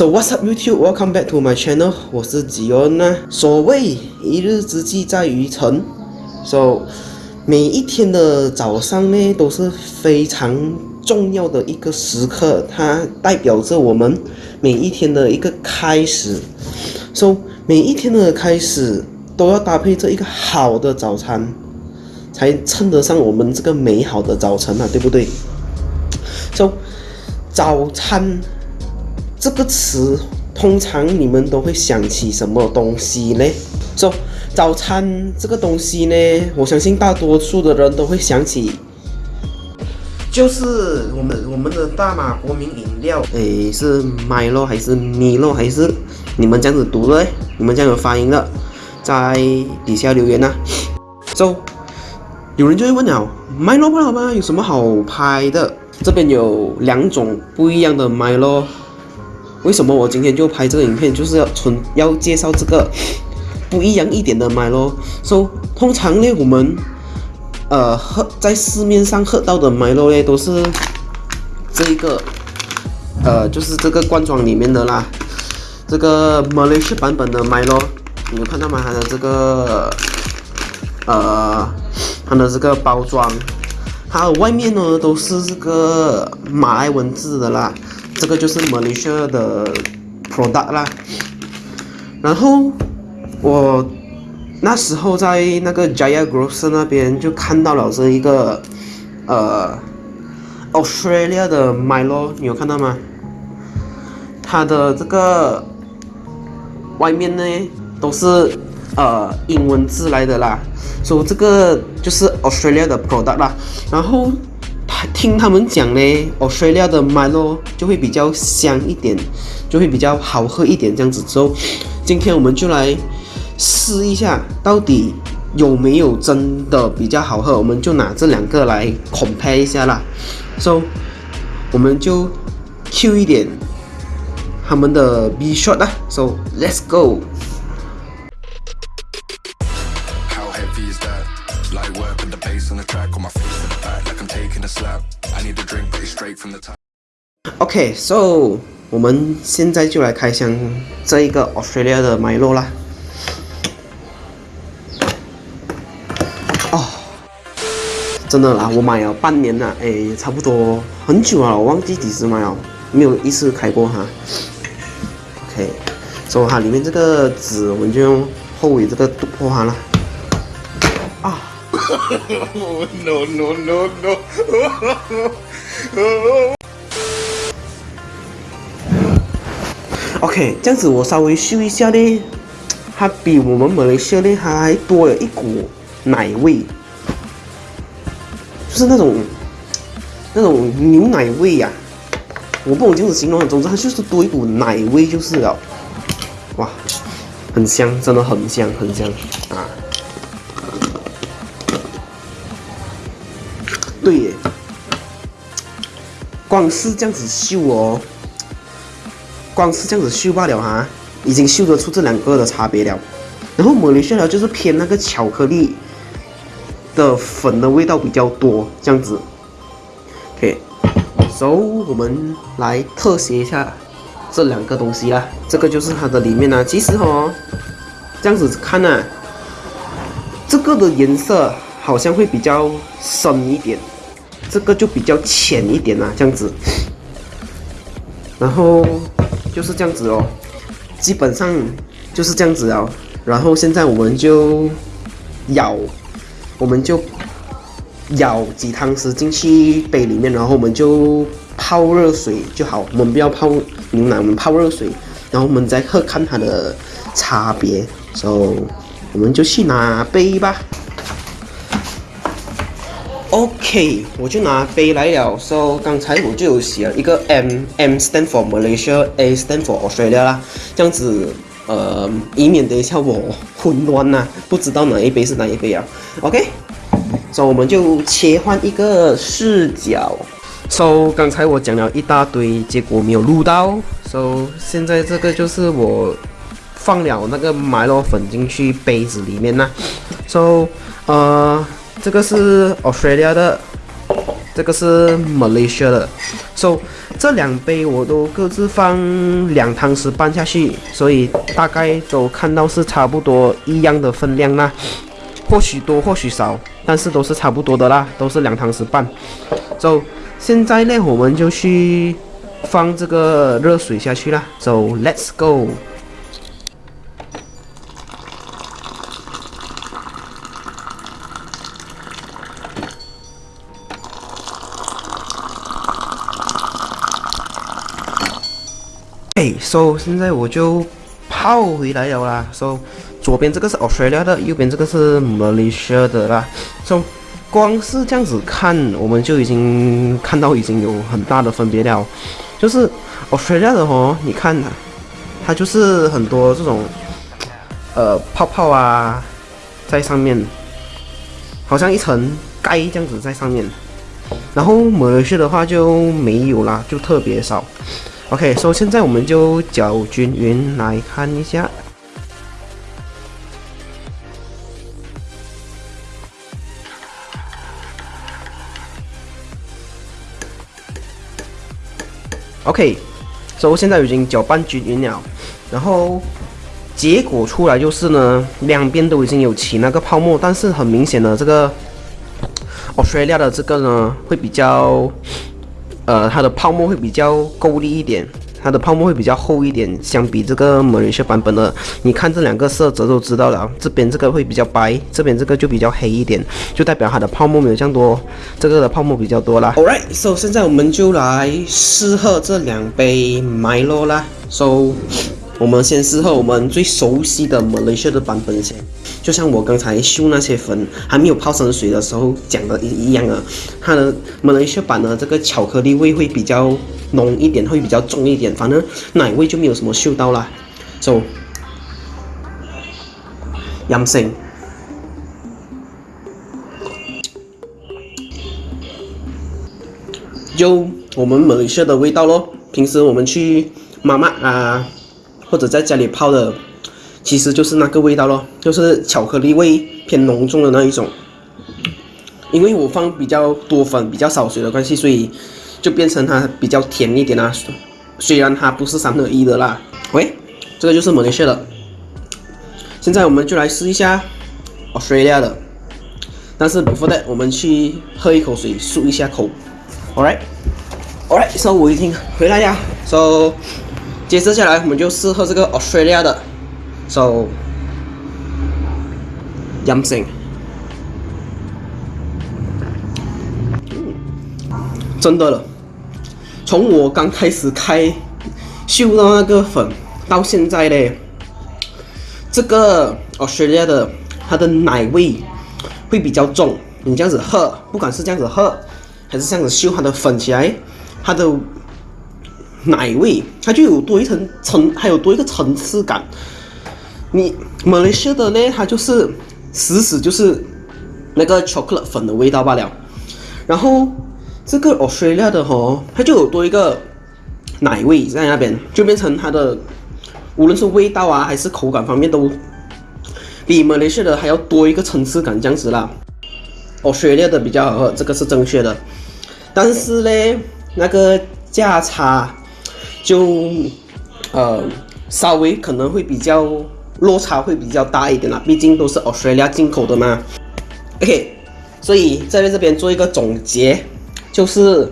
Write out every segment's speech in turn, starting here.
So what's up YouTube? Welcome back to my channel. 我是吉恩呐。所谓一日之计在于晨，So 每一天的早上呢都是非常重要的一个时刻，它代表着我们每一天的一个开始。So 每一天的开始都要搭配着一个好的早餐，才称得上我们这个美好的早晨啊，对不对？So 早餐。这个词通常你们都会想起什么东西呢？说早餐这个东西呢，我相信大多数的人都会想起，就是我们我们的大马国民饮料，诶，是 Milo 还是 Milo 还是你们这样子读的？你们这样有发音的，在底下留言呐。So 有人就会问了，Milo 不好吗？有什么好拍的？这边有两种不一样的 Milo。为什么我今天就拍这个影片，就是要纯要介绍这个 不一样一点的麦咯。说通常呢，我们呃喝在市面上喝到的麦咯呢，都是这一个呃，就是这个罐装里面的啦。这个 Malaysia 版本的麦咯，你有看到吗？它的这个呃，它的这个包装，它外面呢都是这个马来文字的啦。这个就是 Malaysia 的 product 啦，然后我那时候在那个 Jaya Grocer 那边就看到了这一个呃 Australia 的 Milo，你有看到吗？它的这个外面呢都是呃英文字来的啦，说这个就是 Australia 的 product 啦，然后。听他们讲呢，Australia 的 Milo 就会比较香一点，就会比较好喝一点。这样子之后，今天我们就来试一下，到底有没有真的比较好喝？我们就拿这两个来 compare 一下啦。So，我们就 Q 一点他们的 B shot 啦。So，let's go。OK，so 我们现在就来开箱这一个 Australia 的麦洛啦。哦，真的啦，我买了半年了，哎，差不多很久了，我忘记几时买了，没有一次开过哈。OK，所以它里面这个纸，我们就用后尾这个突破它了。啊 No no no no！OK，这样子我稍微嗅一下呢，它比我们马来西亚呢还多了一股奶味，就是那种那种牛奶味呀，我不懂这样子形容，总之它就是多一股奶味就是了，哇，很香，真的很香很香。啊，对耶，光是这样子嗅哦。光是这样子嗅罢了哈，已经嗅得出这两个的差别了。然后抹来西亚就是偏那个巧克力的粉的味道比较多，这样子。OK，so 我们来特写一下这两个东西啦。这个就是它的里面啦，其实哦，这样子看呢，这个的颜色好像会比较深一点，这个就比较浅一点啊，这样子。然后。就是这样子哦，基本上就是这样子哦。然后现在我们就舀，我们就舀几汤匙进去杯里面，然后我们就泡热水就好。我们不要泡牛奶，我们泡热水，然后我们再喝看它的差别。所以我们就去拿杯吧。OK，我就拿杯来了。So 刚才我就有写了一个 M，M stand for Malaysia，A stand for Australia 啦。这样子，呃，以免等一下我混乱呐，不知道哪一杯是哪一杯啊。OK，So 我们就切换一个视角。So 刚才我讲了一大堆，结果没有录到。So 现在这个就是我放了那个麦洛粉进去杯子里面呐。So 呃。这个是 Australia 的这个是 Malaysia 的，so 这两杯我都各自放两汤匙半下去，所以大概都看到是差不多一样的分量啦，或许多或许少，但是都是差不多的啦，都是两汤匙半。so 现在呢，我们就去放这个热水下去啦，so let's go。哎，so 现在我就泡回来了啦。so 左边这个是 Australia 的，右边这个是 Malaysia 的啦。so 光是这样子看，我们就已经看到已经有很大的分别了。就是 Australia 的哦，你看它，它就是很多这种呃泡泡啊在上面，好像一层盖这样子在上面。然后 Malaysia 的话就没有啦，就特别少。OK，所以现在我们就搅均匀来看一下。OK，所以现在已经搅拌均匀了，然后结果出来就是呢，两边都已经有起那个泡沫，但是很明显的这个 Australia 的这个呢会比较。呃，它的泡沫会比较够力一点，它的泡沫会比较厚一点，相比这个马来西亚版本的，你看这两个色泽都知道了，这边这个会比较白，这边这个就比较黑一点，就代表它的泡沫没有这样多，这个的泡沫比较多啦。Alright，so 现在我们就来试喝这两杯 Milo 啦，so。我们先试喝我们最熟悉的马来西亚的版本先，就像我刚才秀那些粉还没有泡成水的时候讲的一一样啊，它的马来西亚版的这个巧克力味会比较浓一点，会比较重一点，反正奶味就没有什么嗅到啦。So，阳性，就我们马来西亚的味道咯。平时我们去妈妈啊。或者在家里泡的，其实就是那个味道咯，就是巧克力味偏浓重的那一种。因为我放比较多粉、比较少水的关系，所以就变成它比较甜一点啦。虽然它不是三合一的啦。喂，这个就是马来西亚的。现在我们就来试一下 Australia 的。但是 before that，我们去喝一口水，漱一下口。Alright，Alright，so 我已经回来呀。So 接着下来，我们就试喝这个 Australia 的，so 阳性，真的了。从我刚开始开嗅到那个粉，到现在嘞，这个 Australia 的它的奶味会比较重。你这样子喝，不管是这样子喝，还是这样子嗅它的粉起来，它的。奶味，它就有多一层层，还有多一个层次感。你马来西亚的呢，它就是死死就是那个巧克力粉的味道罢了。然后这个 Australia 的哈，它就有多一个奶味在那边，就变成它的无论是味道啊，还是口感方面都比马来西亚的还要多一个层次感这样子啦。Australia 的比较好喝，这个是正确的。但是呢，那个价差。就，呃，稍微可能会比较落差会比较大一点啦，毕竟都是 Australia 进口的嘛。OK，所以在这边做一个总结，就是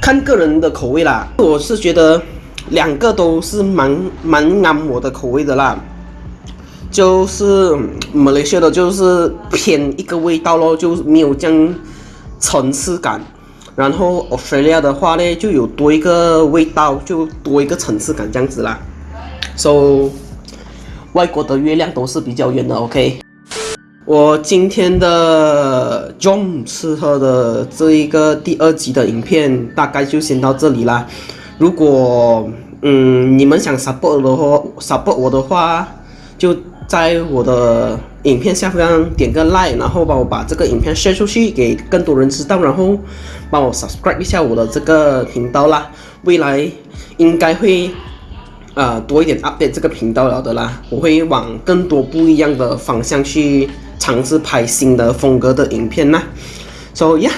看个人的口味啦。我是觉得两个都是蛮蛮啱我的口味的啦，就是马来西亚的就是偏一个味道咯，就没有这样层次感。然后 Australia 的话呢，就有多一个味道，就多一个层次感这样子啦。So，外国的月亮都是比较圆的。OK，我今天的 John 吃喝的这一个第二集的影片大概就先到这里啦。如果嗯你们想 support 的话，support 我的话，就在我的影片下方点个 like，然后帮我把这个影片 share 出去给更多人知道，然后。帮我 subscribe 一下我的这个频道啦，未来应该会呃多一点 update 这个频道了的啦，我会往更多不一样的方向去尝试拍新的风格的影片啦。So yeah，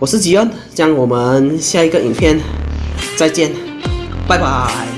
我是吉恩，这样我们下一个影片再见，拜拜。